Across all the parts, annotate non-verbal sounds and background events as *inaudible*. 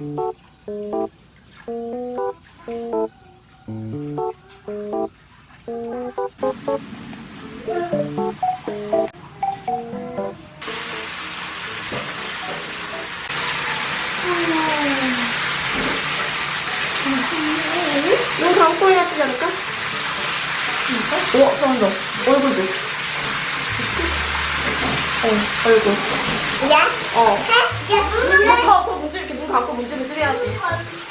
눈 감고 해야 되지 않을까? 우와, 잘한다. 얼굴도. 어, 얼굴. 야? 어. 해? 야, 눈을 더, 더 문질, 이렇게 감고 문질문질 해야지.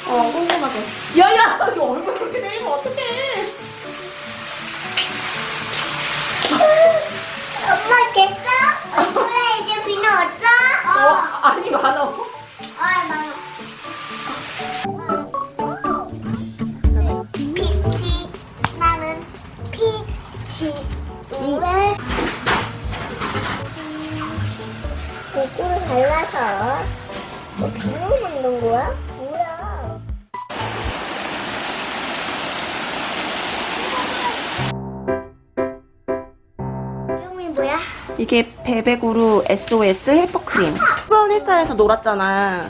어, 꼼꼼하게. 야, 야! 이 얼굴 그렇게 내리면 어떡해. 엄마 됐어? 얼굴에 이제 비누 없어? 어, 아니, 많아. 어, 많아. 피치, 나는 피치. 왜? 고구를 발라서 뭐 비누 먹는 거야? 뭐야? 이름이 뭐야? 이게 베베구루 SOS 헬퍼크림. 뜨거운 햇살에서 놀았잖아.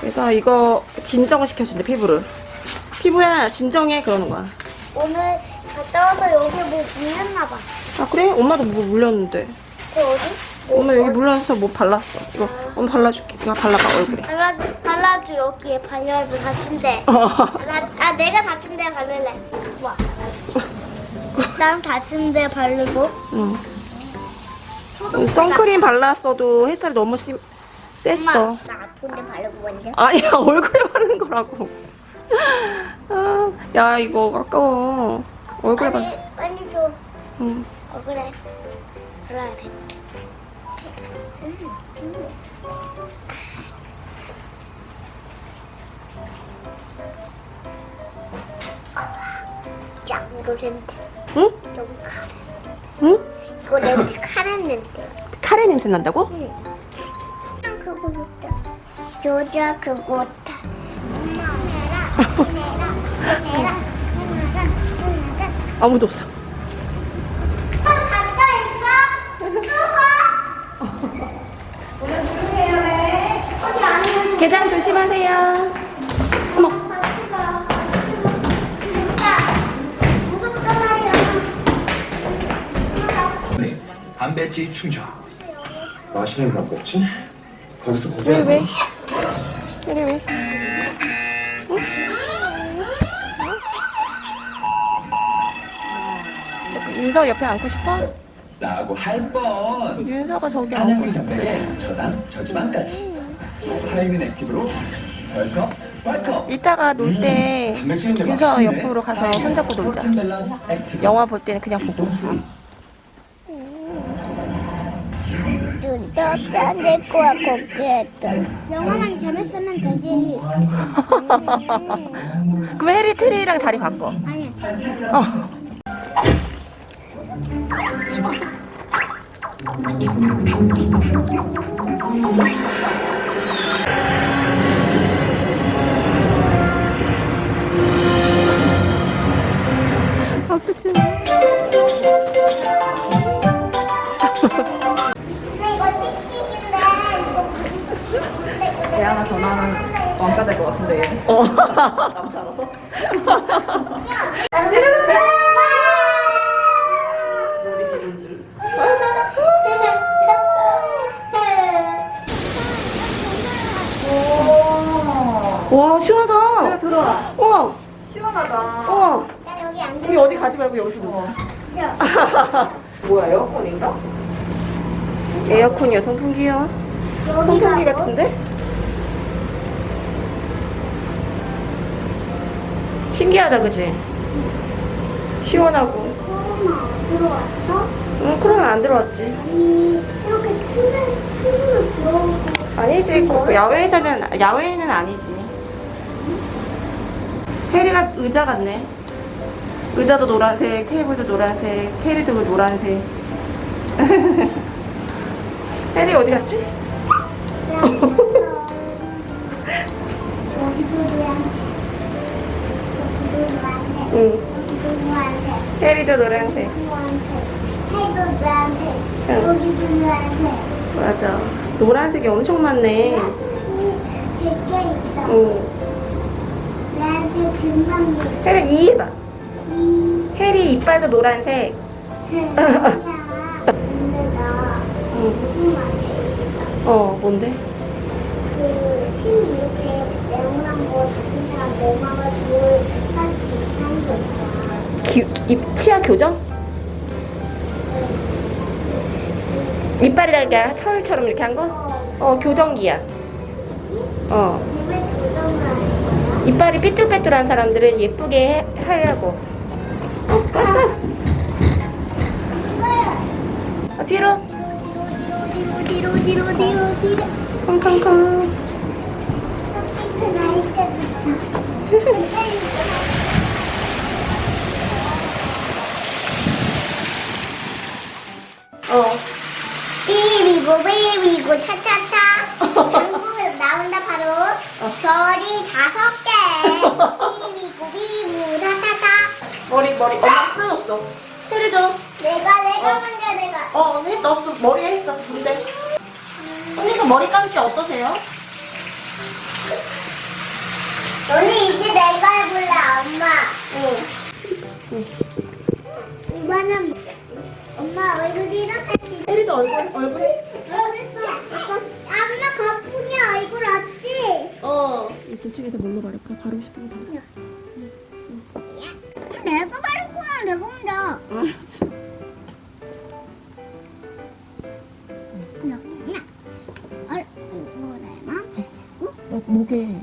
그래서 이거 진정을 시켜준대, 피부를. 피부야, 진정해. 그러는 거야. 오늘 갔다 와서 여기 뭐 물렸나 봐. 아, 그래? 엄마도 뭐 물렸는데. 그 어디? 엄마 여기 물려서 뭐 발랐어. 이거 엄마 발라줄게. 이거 발라봐, 얼굴에. 발라줘, 발라줘 여기에 발라줘 다친데. 어. 아 내가 다친데 바를래. 와. 난 다친데 바르고. 응. 음, 선크림 발랐어도 햇살이 너무 심. 엄마, 나 아픈데 바르고 먼저. *laughs* 아니야, 얼굴에 바르는 거라고. 아, 야, 이거 아까워. 얼굴에 발 빨리 빨리 줘. 응. 어 그래. 발라야 돼. 이거 냄새. 응? 너무 카레. 응? 이거 냄새 카레 냄새. 카레 냄새 난다고? 응. 난 그거 못해. 조자 그거 못해. 엄마 내라 내라 내라. 아무도 없어. 계단 조심하세요. 단백질 충전. 맛있는 거 먹지? 거기서 왜, 고기야. 왜? 왜, 왜? 응? 윤서 옆에 앉고 싶어? 나하고 할 뻔. 윤서가 저기 앉고 싶어. 단백에 저당 저지방까지. 타이밍 액티브로 웰컴 웰컴. 이따가 놀때 단백질인데 윤서. 옆으로 가서 손잡고 놀자. 영화 볼 때는 그냥 보고. 진짜 안될 거야 거기에도. 영화만 재밌으면 되지. *laughs* 그럼 해리 트리랑 자리 바꿔. 아니. 어. 것 같은데 얘. 어. 남자 알아서? 머리 기름줄. 와 시원하다. 들어와. 와 시원하다. 와나 여기 앉아. 우리 어디 가지 말고 여기서 놀자. 뭐야 에어컨인가? 에어컨이야 선풍기야. 선풍기 같은데? 신기하다 그지? 시원하고. 코로나 들어왔어? 응 코로나 안 들어왔지. 아니 이렇게 틈에 틈으로 들어오고 아니지 그 야외에서는 야외에는 아니지. 해리가 의자 같네. 의자도 노란색, 테이블도 노란색, 해리도 노란색. *laughs* 해리 어디 갔지? *laughs* 노란색 응. 여기도 노란색 해리도 노란색. 노란색 노란색 응. 여기도 노란색 맞아. 노란색이 엄청 많네. 이- 백개 있어. 응. 나한테 금방 해리 이 해봐. 이 해리 이빨도 노란색. 근데 나 응. 무슨 말이야? 어, 뭔데? 그시 이렇게 뭐 치아 교정? 이빨이랑 그러니까 철처럼 이렇게 한 거? 어, 교정기야. 어. 이빨이 삐뚤빼뚤한 사람들은 예쁘게 해, 하려고. 왔다. 어, 뒤로. 뒤로, 뒤로, 어. 삐비고 삐비고 차차차 결국은 나온다 바로 별이 다섯 개 삐비고 삐비고 차차차 머리, 머리. 엄마 풀어줬어. 해리도. 내가 내가 어. 먼저 내가 어, 언니 넣었어. 머리에 했어. 근데. 언니가 머리 감기 어떠세요? 언니 이제 내가 해볼래 엄마 응. 이번엔 엄마 얼굴이 이렇게 해리도 얼굴, 얼굴에. 엄마 거품이 얼굴 없지? 어. 이 도축에서 뭘로 바를까? 바르고 싶은 거 바르. 내가 바를 거야 내가 먼저 알았어. 너 목에